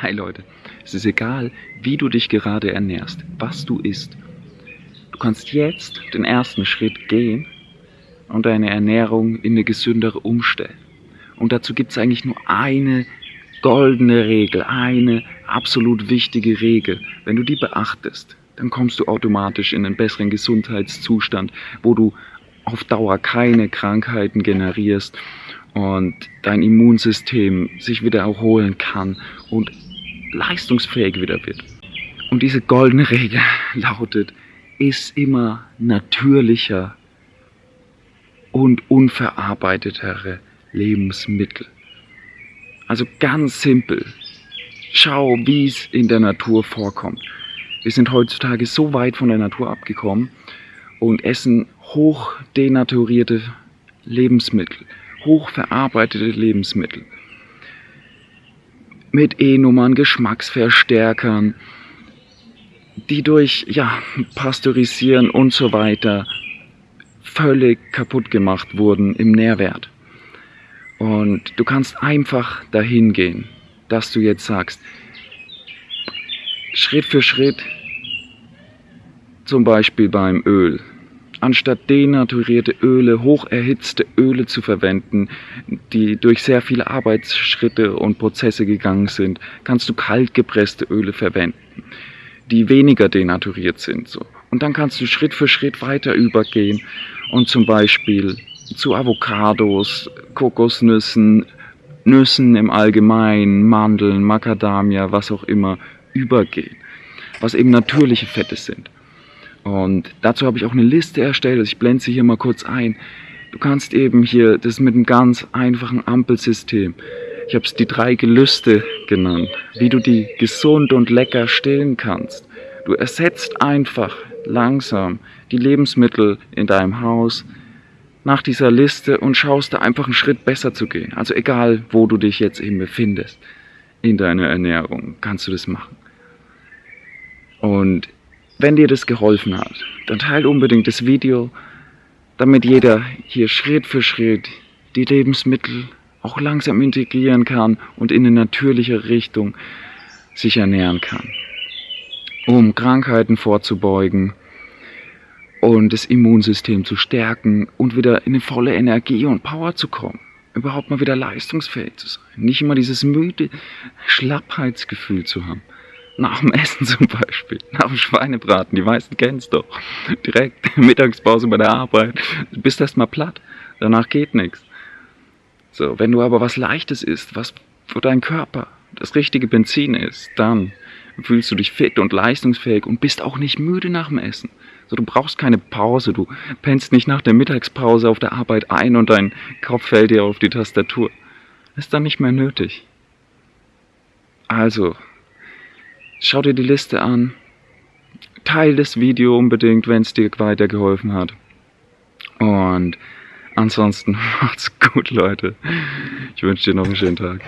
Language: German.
Hi Leute, es ist egal, wie du dich gerade ernährst, was du isst. Du kannst jetzt den ersten Schritt gehen und deine Ernährung in eine gesündere umstellen. Und dazu gibt es eigentlich nur eine goldene Regel, eine absolut wichtige Regel. Wenn du die beachtest, dann kommst du automatisch in einen besseren Gesundheitszustand, wo du auf Dauer keine Krankheiten generierst und dein Immunsystem sich wieder erholen kann und leistungsfähig wieder wird. Und diese goldene Regel lautet, ist immer natürlicher und unverarbeitetere Lebensmittel. Also ganz simpel. Schau, wie es in der Natur vorkommt. Wir sind heutzutage so weit von der Natur abgekommen und essen hoch denaturierte Lebensmittel, hoch verarbeitete Lebensmittel mit E-Nummern, Geschmacksverstärkern, die durch ja, Pasteurisieren und so weiter völlig kaputt gemacht wurden im Nährwert. Und du kannst einfach dahin gehen, dass du jetzt sagst, Schritt für Schritt, zum Beispiel beim Öl, anstatt denaturierte Öle, hocherhitzte Öle zu verwenden, die durch sehr viele Arbeitsschritte und Prozesse gegangen sind, kannst du kaltgepresste Öle verwenden, die weniger denaturiert sind. So. Und dann kannst du Schritt für Schritt weiter übergehen und zum Beispiel zu Avocados, Kokosnüssen, Nüssen im Allgemeinen, Mandeln, Macadamia, was auch immer, übergehen, was eben natürliche Fette sind. Und dazu habe ich auch eine Liste erstellt, also ich blende sie hier mal kurz ein. Du kannst eben hier, das mit einem ganz einfachen Ampelsystem, ich habe es die drei Gelüste genannt, wie du die gesund und lecker stillen kannst. Du ersetzt einfach langsam die Lebensmittel in deinem Haus nach dieser Liste und schaust da einfach einen Schritt besser zu gehen. Also egal, wo du dich jetzt eben befindest in deiner Ernährung, kannst du das machen. Und wenn dir das geholfen hat, dann teile unbedingt das Video, damit jeder hier Schritt für Schritt die Lebensmittel auch langsam integrieren kann und in eine natürliche Richtung sich ernähren kann, um Krankheiten vorzubeugen und das Immunsystem zu stärken und wieder in eine volle Energie und Power zu kommen. Überhaupt mal wieder leistungsfähig zu sein. Nicht immer dieses müde Schlappheitsgefühl zu haben. Nach dem Essen zum Beispiel, nach dem Schweinebraten, die meisten kennen es doch. Direkt Mittagspause bei der Arbeit, du bist erstmal platt, danach geht nichts. So, wenn du aber was Leichtes isst, was für deinen Körper das richtige Benzin ist, dann fühlst du dich fit und leistungsfähig und bist auch nicht müde nach dem Essen. So, du brauchst keine Pause, du pennst nicht nach der Mittagspause auf der Arbeit ein und dein Kopf fällt dir auf die Tastatur. Ist dann nicht mehr nötig. Also, Schau dir die Liste an. Teil das Video unbedingt, wenn es dir weitergeholfen hat. Und ansonsten macht's gut, Leute. Ich wünsche dir noch einen schönen Tag.